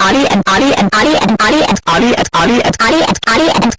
Ali and Ali and Ali and Ali and Ali and Ali and Ali and Ali. and